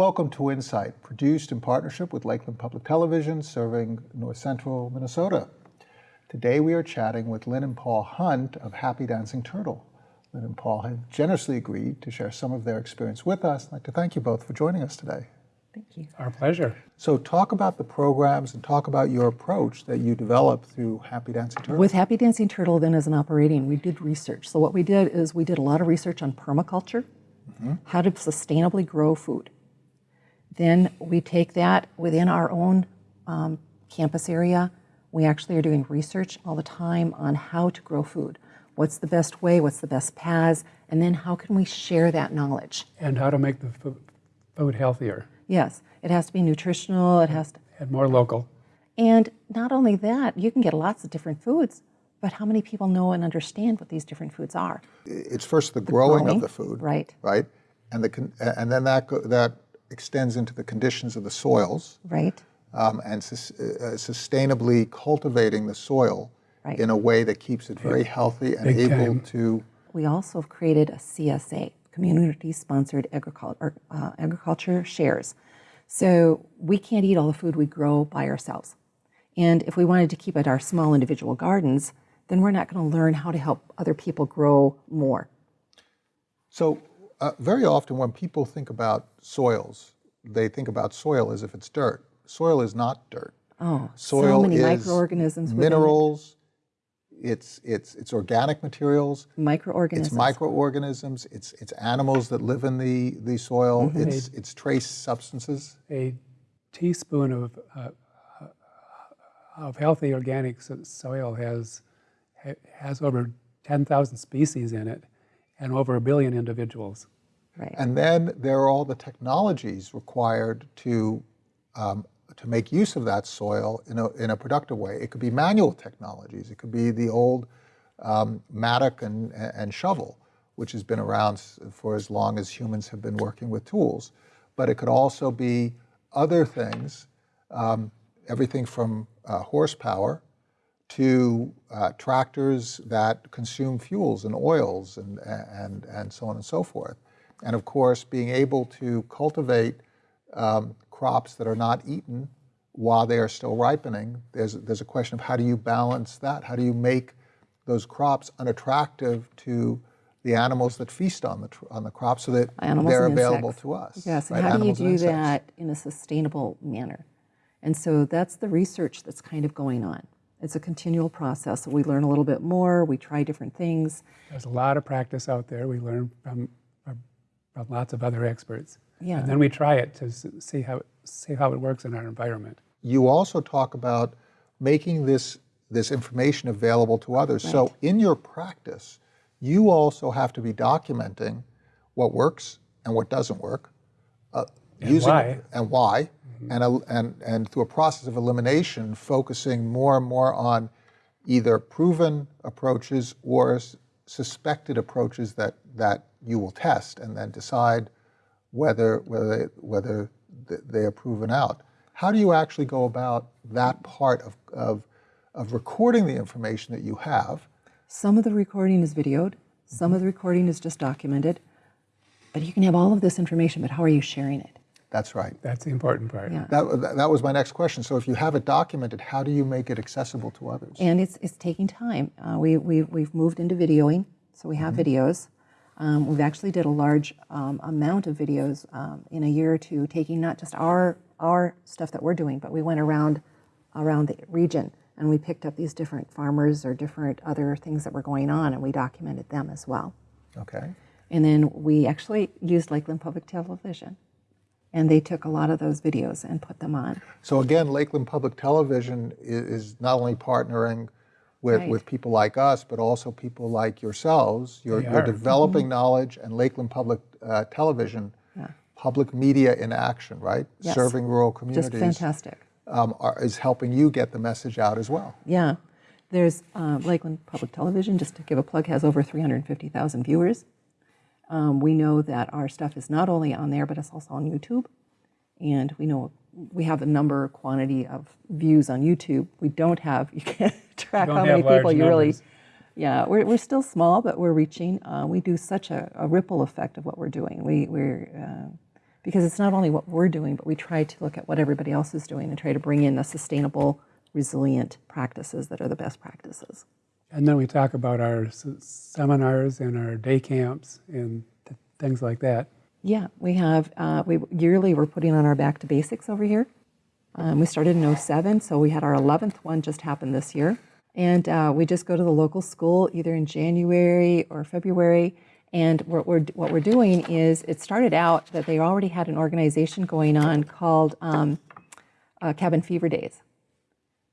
Welcome to Insight, produced in partnership with Lakeland Public Television, serving north central Minnesota. Today we are chatting with Lynn and Paul Hunt of Happy Dancing Turtle. Lynn and Paul have generously agreed to share some of their experience with us. I'd like to thank you both for joining us today. Thank you. Our pleasure. So talk about the programs and talk about your approach that you developed through Happy Dancing Turtle. With Happy Dancing Turtle then as an operating, we did research. So what we did is we did a lot of research on permaculture, mm -hmm. how to sustainably grow food. Then we take that within our own um, campus area. We actually are doing research all the time on how to grow food. What's the best way? What's the best paths? And then how can we share that knowledge? And how to make the food healthier. Yes, it has to be nutritional. It has to and more local. And not only that, you can get lots of different foods, but how many people know and understand what these different foods are? It's first the, the growing, growing, of the food, right? Right, and the and then that that extends into the conditions of the soils. Right. Um, and su uh, sustainably cultivating the soil right. in a way that keeps it very healthy and Big able time. to. We also have created a CSA, community-sponsored agriculture, uh, agriculture shares. So we can't eat all the food we grow by ourselves. And if we wanted to keep it our small individual gardens, then we're not going to learn how to help other people grow more. So uh, very often when people think about soils, they think about soil as if it's dirt. Soil is not dirt. Oh, soil so many microorganisms. Minerals. It's it's it's organic materials. Microorganisms. It's microorganisms. It's it's animals that live in the the soil. Mm -hmm. It's it's trace substances. A teaspoon of uh, of healthy organic soil has has over ten thousand species in it and over a billion individuals. Right. And then there are all the technologies required to um, to make use of that soil in a, in a productive way. It could be manual technologies. It could be the old um, mattock and, and shovel, which has been around for as long as humans have been working with tools. But it could also be other things, um, everything from uh, horsepower to uh, tractors that consume fuels and oils and, and, and so on and so forth. And of course, being able to cultivate um, crops that are not eaten while they are still ripening, there's, there's a question of how do you balance that? How do you make those crops unattractive to the animals that feast on the, on the crops so that animals they're available to us? Yes, right? how animals do you do that in a sustainable manner? And so that's the research that's kind of going on. It's a continual process. We learn a little bit more, we try different things. There's a lot of practice out there. We learn from, from lots of other experts. Yeah. And then we try it to see how, see how it works in our environment. You also talk about making this, this information available to others. Right. So in your practice, you also have to be documenting what works and what doesn't work. Uh, and using, why. And why Mm-hmm. and, and, and through a process of elimination, focusing more and more on either proven approaches or suspected approaches that, that you will test and then decide whether, whether, they, whether they are proven out. How do you actually go about that part of, of, of recording the information that you have? Some of the recording is videoed, some mm-hmm. of the recording is just documented, but you can have all of this information, but how are you sharing it? That's right. That's the important part. Yeah. That, that was my next question. So if you have it documented, how do you make it accessible to others? And it's, it's taking time. Uh, we, we, we've moved into videoing, so we have mm -hmm. videos. Um, we've actually did a large um, amount of videos um, in a year or two, taking not just our, our stuff that we're doing, but we went around, around the region and we picked up these different farmers or different other things that were going on and we documented them as well. Okay. And then we actually used Lakeland Public Television and they took a lot of those videos and put them on. So again, Lakeland Public Television is not only partnering with, right. with people like us, but also people like yourselves. You're, you're developing mm -hmm. knowledge and Lakeland Public uh, Television, yeah. public media in action, right? Yes. Serving rural communities. Just fantastic. Um, are, is helping you get the message out as well. Yeah. There's uh, Lakeland Public Television, just to give a plug, has over 350,000 viewers. Um, we know that our stuff is not only on there, but it's also on YouTube. And we know we have a number, quantity of views on YouTube. We don't have, you can't track how many people you really, yeah, we're, we're still small, but we're reaching. Uh, we do such a, a, ripple effect of what we're doing. We, we're, uh, because it's not only what we're doing, but we try to look at what everybody else is doing and try to bring in the sustainable, resilient practices that are the best practices. And then we talk about our seminars and our day camps and th- things like that. Yeah, we have, uh, we yearly we're putting on our Back to Basics over here. Um, we started in 07, so we had our 11th one just happen this year. And uh, we just go to the local school either in January or February. And what we're, what we're doing is, it started out that they already had an organization going on called um, uh, Cabin Fever Days.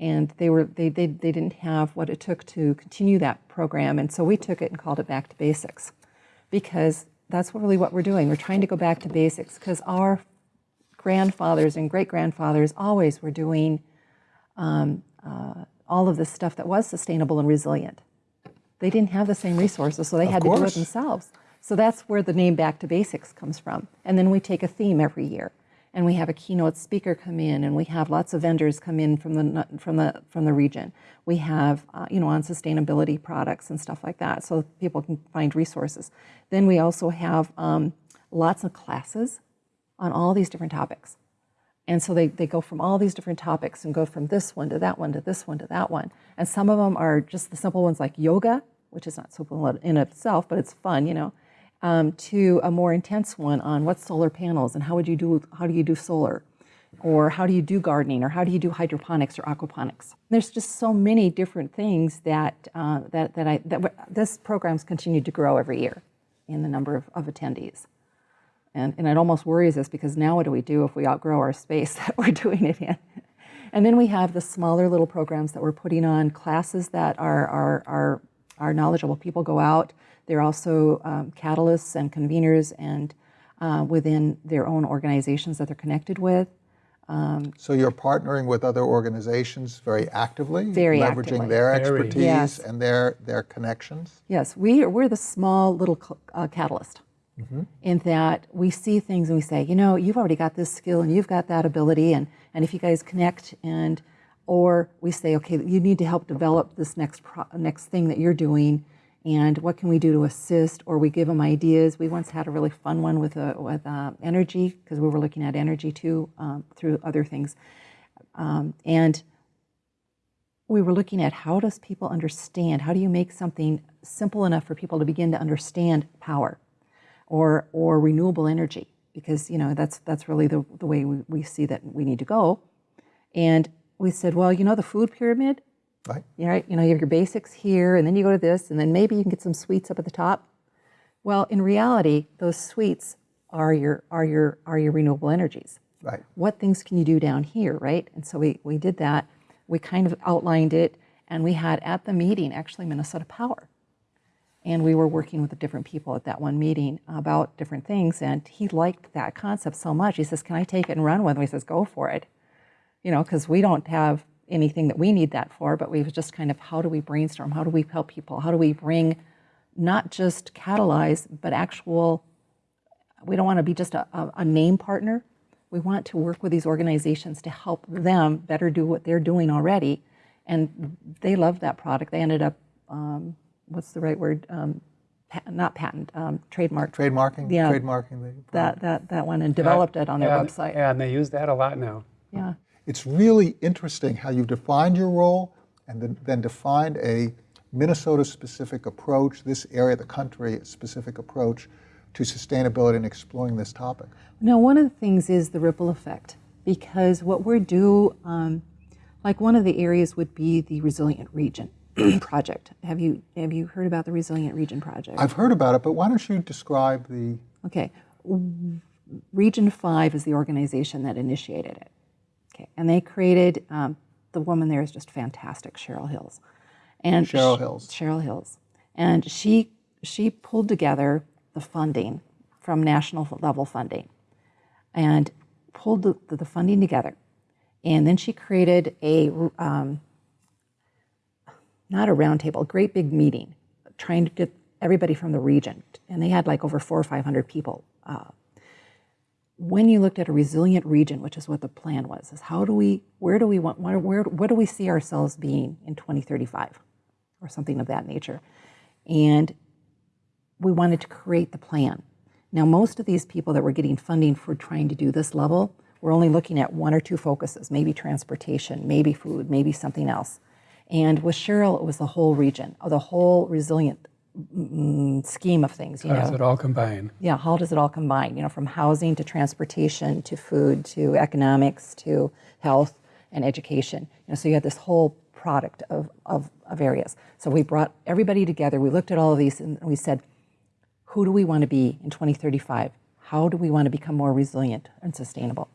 And they, were, they, they, they didn't have what it took to continue that program. And so we took it and called it Back to Basics because that's really what we're doing. We're trying to go back to basics because our grandfathers and great grandfathers always were doing um, uh, all of this stuff that was sustainable and resilient. They didn't have the same resources, so they had to do it themselves. So that's where the name Back to Basics comes from. And then we take a theme every year, and we have a keynote speaker come in, and we have lots of vendors come in from the from the from the region. We have uh, you know on sustainability products and stuff like that, so people can find resources. Then we also have um, lots of classes on all these different topics. And so they, they go from all these different topics and go from this one to that one to this one to that one. And some of them are just the simple ones like yoga, which is not simple in itself, but it's fun, you know, um, to a more intense one on what's solar panels and how would you do how do you do solar, or how do you do gardening, or how do you do hydroponics or aquaponics. There's just so many different things that uh, that that I that this program's continued to grow every year in the number of, of attendees. And, and it almost worries us because now what do we do if we outgrow our space that we're doing it in? And then we have the smaller little programs that we're putting on, classes that are our, our, our knowledgeable people go out. They're also um, catalysts and conveners and uh, within their own organizations that they're connected with. So you're partnering with other organizations very actively, Very leveraging actively. their Very. expertise Yes. and their their connections. Yes, we are, we're the small little uh, catalyst in that we see things and we say, you know, you've already got this skill and you've got that ability, and, and if you guys connect and, or we say, okay, you need to help develop this next next thing that you're doing, and what can we do to assist? Or we give them ideas. We once had a really fun one with uh, with uh, energy because we were looking at energy too um, through other things, um, and we were looking at how does people understand how do you make something simple enough for people to begin to understand power or or renewable energy because you know that's that's really the, the way we, we see that we need to go and we said well you know the food pyramid Right? you know, right, you know you have your basics here and then you go to this and then maybe you can get some sweets up at the top well in reality those sweets are your are your are your renewable energies Right. what things can you do down here, right? And so we, we did that. We kind of outlined it, and we had at the meeting actually Minnesota Power. And we were working with the different people at that one meeting about different things, and he liked that concept so much. He says, Can I take it and run with it? He says, Go for it. You know, because we don't have anything that we need that for, but we was just kind of how do we brainstorm? How do we help people? How do we bring not just catalyze, but actual we don't want to be just a, a, a name partner. We want to work with these organizations to help them better do what they're doing already. And they loved that product. They ended up, um, what's the right word? Um, pa- not patent, um, trademark. Trademarking. Yeah. Trademarking the that, that, that one and developed it on their and, website. And they use that a lot now. Yeah. It's really interesting how you've defined your role and then, then defined a Minnesota-specific approach, this area of the country specific approach to sustainability and exploring this topic. Now, one of the things is the ripple effect, because what we're do, um, like one of the areas would be the Resilient Region project. Have you have you heard about the Resilient Region project? I've heard about it, but why don't you describe the Okay. Region 5 is the organization that initiated it. Okay. And they created, um, the woman there is just fantastic, Cheryl Hills. And Cheryl sh- Hills. Cheryl Hills. And she, she pulled together the funding from national level funding and pulled the, the funding together. And then she created a, um, not a roundtable, a great big meeting, trying to get everybody from the region. And they had like over four or 500 people. Uh, when you looked at a resilient region, which is what the plan was, is how do we, where do we want, where, where, what do we see ourselves being in 2035 or something of that nature? And we wanted to create the plan. Now, most of these people that were getting funding for trying to do this level were only looking at one or two focuses, maybe transportation, maybe food, maybe something else. And with Cheryl, it was the whole region, the whole resilient scheme of things. You How does it all combine? yeah, how does it all combine? You know, from housing to transportation to food to economics to health and education. You know, so you have this whole product of, of, of areas. So we brought everybody together. We looked at all of these and we said, who do we want to be in 2035? How do we want to become more resilient and sustainable?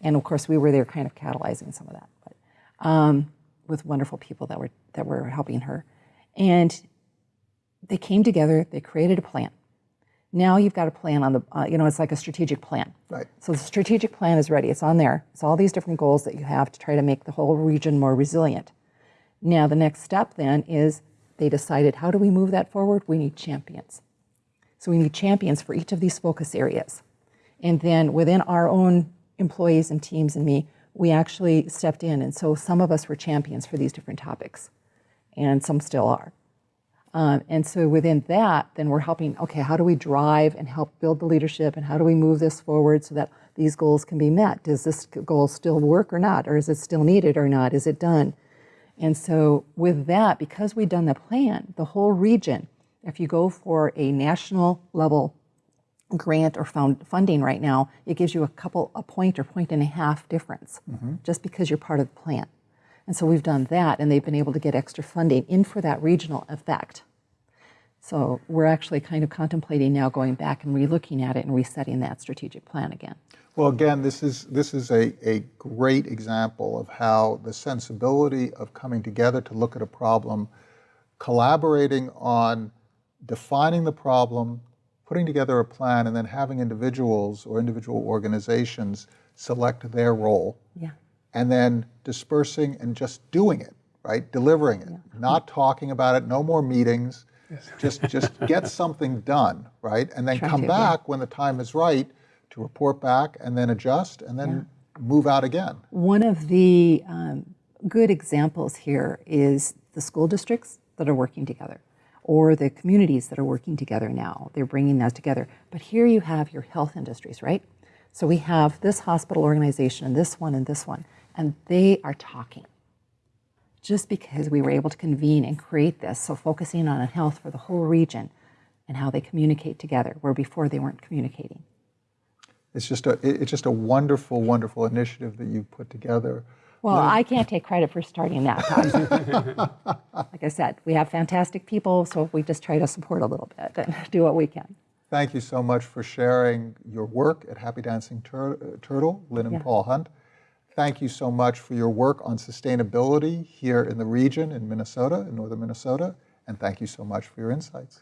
And of course, we were there kind of catalyzing some of that, but um, with wonderful people that were that were helping her. And they came together. They created a plan. Now you've got a plan on the, uh, you know, it's like a strategic plan. Right. So the strategic plan is ready. It's on there. It's all these different goals that you have to try to make the whole region more resilient. Now the next step then is they decided how do we move that forward? We need champions. So we need champions for each of these focus areas. And then within our own employees and teams and me, we actually stepped in. And so some of us were champions for these different topics, and some still are. Um, and so within that, then we're helping, okay, how do we drive and help build the leadership and how do we move this forward so that these goals can be met? Does this goal still work or not? Or is it still needed or not? Is it done? And so with that, because we've done the plan, the whole region, if you go for a national level grant or found funding right now, it gives you a couple, a point or point and a half difference just because you're part of the plan. And so we've done that and they've been able to get extra funding in for that regional effect. So we're actually kind of contemplating now going back and relooking at it and resetting that strategic plan again. Well, again, this is, this is a, a great example of how the sensibility of coming together to look at a problem, collaborating on defining the problem, putting together a plan, and then having individuals or individual organizations select their role, Yeah. And then dispersing and just doing it, right? Delivering it, not talking about it, no more meetings. yes. Just, just get something done, right? And then Try come to, yeah. back when the time is right to report back and then adjust and then move out again. One of the um, good examples here is the school districts that are working together or the communities that are working together now. They're bringing that together. But here you have your health industries, right? So we have this hospital organization and this one and this one, and they are talking. Just because we were able to convene and create this, so focusing on health for the whole region and how they communicate together, where before they weren't communicating. It's just a, it's just a wonderful, wonderful initiative that you've put together. Well, I can't take credit for starting that. Like I said, we have fantastic people, so we just try to support a little bit and do what we can. Thank you so much for sharing your work at Happy Dancing Tur- Turtle, Lynn and Yeah. Paul Hunt. Thank you so much for your work on sustainability here in the region in Minnesota, in northern Minnesota, and thank you so much for your insights.